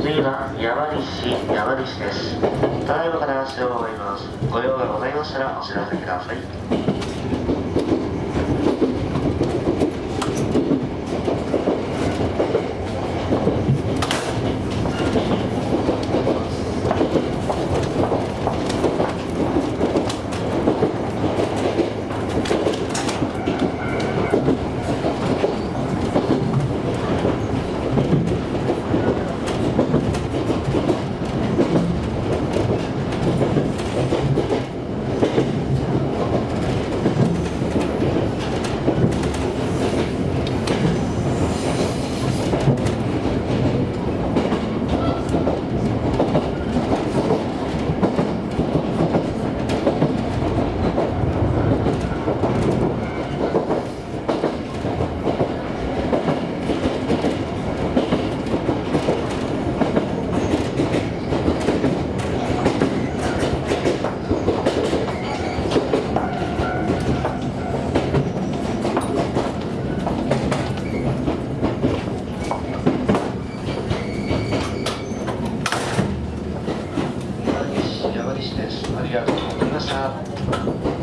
次は山西山西です。ただいまから足を終わります。ご用がございましたらお知らせください。山西山西で